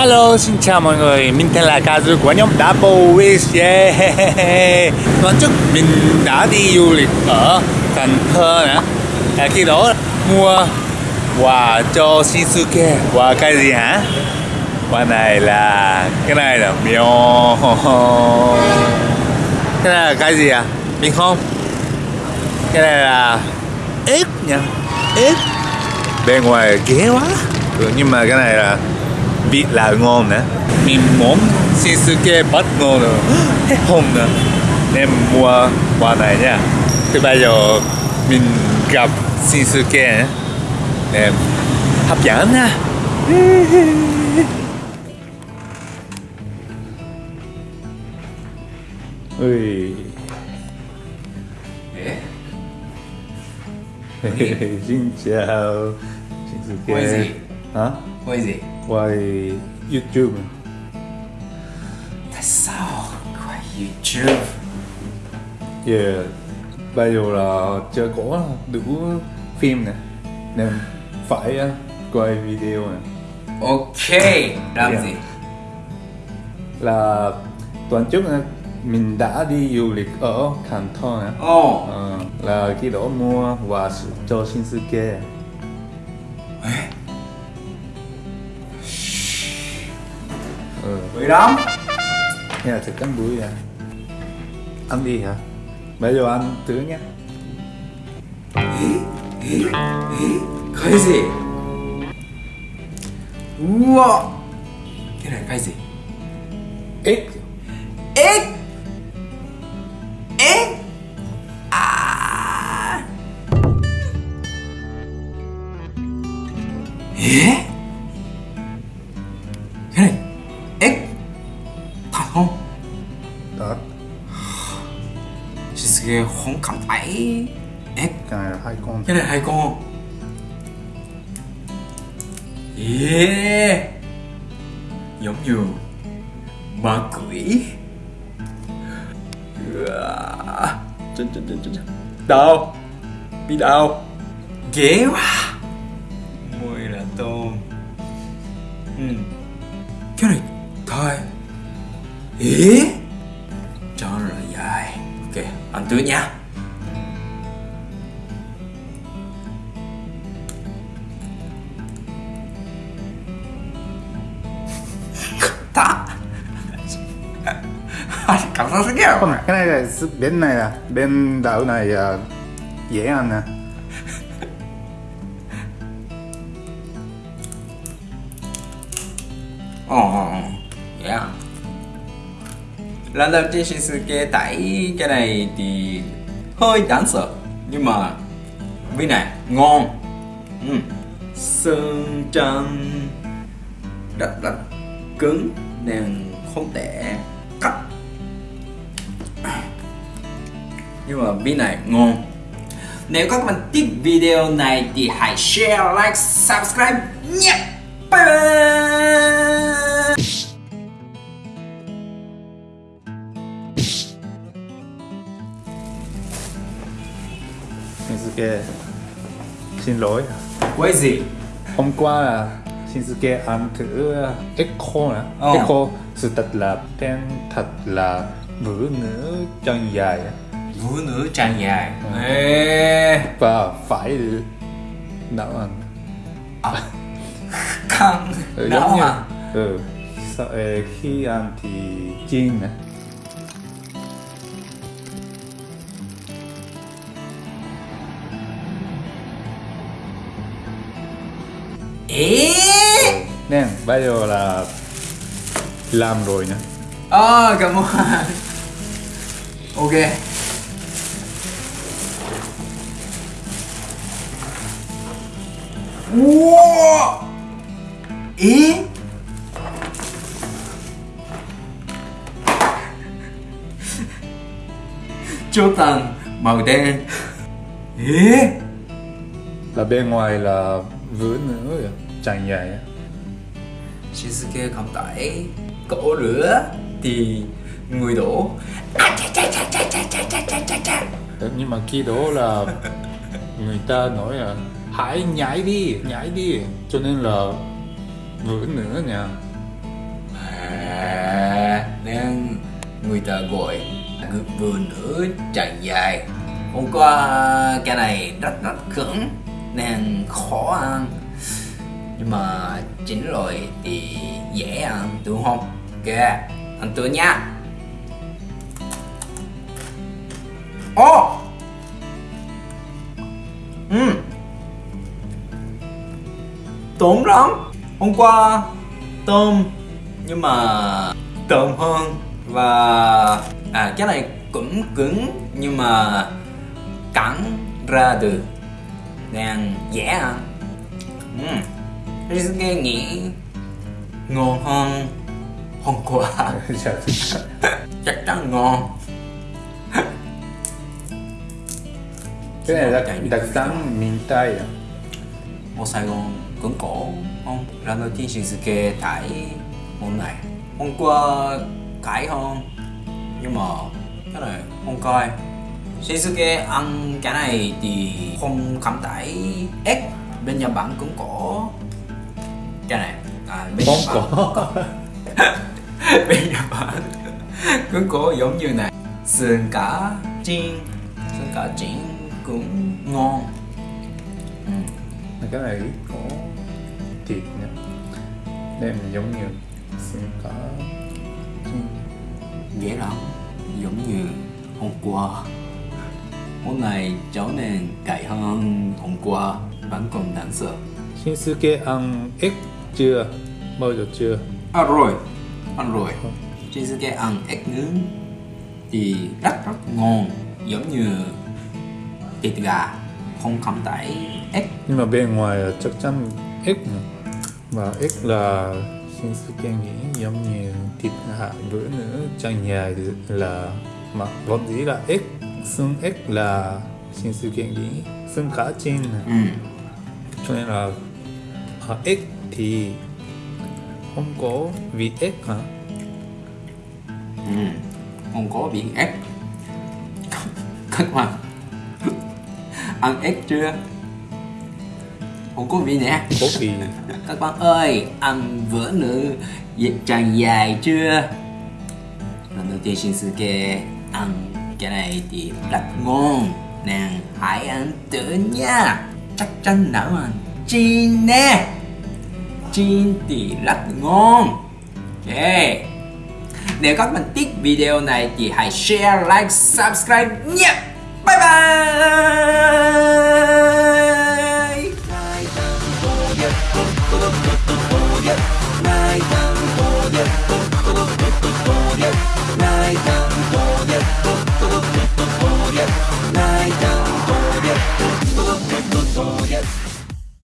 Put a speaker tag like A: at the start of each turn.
A: Hello, xin chào mọi người, mình tên là Kazu của nhóm Double Wish yeah. Lần trước mình đã đi du lịch ở Cần Thơ nè à, Khi đó mua quà cho Shinsuke Quà cái gì hả? Quà này là... cái này là mèo Cái này là cái gì à? Mình không? Cái này là ếch nha Ếch Bên ngoài ghê quá ừ, Nhưng mà cái này là vị là ngon nữa mình muốn Shinsuke bất ngờ nữa hết hồn nữa nên mua quà này nha. Thì bây giờ mình gặp Shinsuke nên hấp dẫn nha. Ui. Xin chào Shinsuke.
B: Quay gì?
A: hả?
B: Quay gì?
A: Quay YouTube
B: Tại sao quay YouTube?
A: Yeah, bây giờ là chưa có đủ phim nè Nên phải quay video nè
B: Ok, làm
A: Yeah.
B: gì?
A: Là tuần trước nè, mình đã đi du lịch ở nè
B: Ồ,
A: Ờ, Là khi đó mua quà cho Shinsuke Ừ,
B: vui lắm
A: nghe là thực ăn bưởi à Ăn đi hả? Bây giờ ăn thử nhé
B: Cái gì? Wow Cái này cái gì?
A: Ít
B: Ếch không?
A: Đó,
B: Shinsuke không cảm thấy Ếch
A: cái này là hai con.
B: Cái này hai con. Yeah. Giống như ma quỷ. Đau. Bị đau. Ghê quá ý? Cho là dài. Ok ăn tươi nha cảm giác rất ghê.
A: Không, cái này là bên này à? Bên đảo này là dễ ăn nè.
B: Yeah lần đầu tiên Shinsuke thấy cái này thì hơi đáng sợ nhưng mà vị này ngon ừ. sơn trắng rất là cứng nên không thể cắt nhưng mà vị này ngon nếu các bạn thích video này thì hãy share, like, subscribe nhé. Bye bye.
A: Shinsuke xin lỗi
B: Quay gì?
A: hôm qua là Shinsuke ăn thử Echo nè
B: Ờ.
A: Echo sự thật là tên thật là ngữ ngữ chân dài.
B: Vũ nữ trang dài. Ê,
A: và phải nấu ăn
B: căng.
A: ừ,
B: Nấu
A: giống như
B: à?
A: ừ, sau, khi ăn thì chiên nè
B: Ê.
A: nên bây giờ là làm rồi nhá
B: Ờ, cảm ơn. Ok. Wow. Ê. Chốt tầng màu đen. Ê.
A: là bên ngoài là vừa nữa chẳng vậy
B: kia không tỏi cổ rửa thì người đổ. À, chà, chà, chà, chà, chà, chà, chà, chà, chà,
A: chà. nhưng mà khi đó là người ta nói là hãy nhảy đi nhảy đi. Cho nên là vừa nữa nha à, nên
B: người ta gọi vừa nữa chạy dài hôm qua cái này rất rất cứng nên khó ăn. Nhưng mà chín rồi thì dễ ăn, đúng không? Ok, ăn tôi nha. Ô! Ừ tốn lắm. Hôm qua tôm, nhưng mà tôm hơn. Và à cái này cũng cứng, nhưng mà cắn ra được nên dễ ăn ừ. Risuke nghĩ ngon hơn hôm qua chắc chắn ngon.
A: Cái này là đặc sản miền Tây à?
B: Ở Sài Gòn cứng cổ không? Lần đầu tiên Shinsuke thấy món này. Hôm qua cãi hơn nhưng mà cái này không coi Shinsuke ăn cái này thì không cảm thấy ếch. Bên Nhật Bản cũng có cái này. À, bên Nhật Bản
A: cổ
B: bên Nhật Bản cũng có giống như này. Sườn cá chiên. Sườn cá chiên cũng ngon. Ừ.
A: cái này có thịt nữa nên giống như xương cá chiên.
B: dễ lắm. Giống như hôm qua món này trở nên cay hơn hôm qua vẫn còn đáng sợ.
A: Shinsuke ăn ếch chưa? Bao giờ chưa?
B: Ăn rồi ăn rồi. Shinsuke ăn ếch nướng. Thì rất rất ngon giống như thịt gà không cảm thấy ếch
A: nhưng mà bên ngoài chắc chắn ếch và ếch là Shinsuke nghĩ giống như thịt hạ bữa nữa chẳng dài là mà vốn dĩ là ếch xương ếch là Shinsuke xương cá chiên này.
B: ừ.
A: cho nên là à, ếch thì không có vị ếch hả?
B: Ừ. không có biển ếch các bạn ăn ếch chưa? Không có vị nè.
A: Có vị.
B: Các bạn ơi ăn bữa nữ tràn dài chưa? Lần đầu tiên Shinsuke ăn cái này thì rất ngon. Nàng hãy ăn thử nha. Chắc chắn nấu ăn chín nè. Chín thì rất ngon. Ok. Nếu các bạn thích video này thì hãy share, like, subscribe nhé yeah. Bye bye.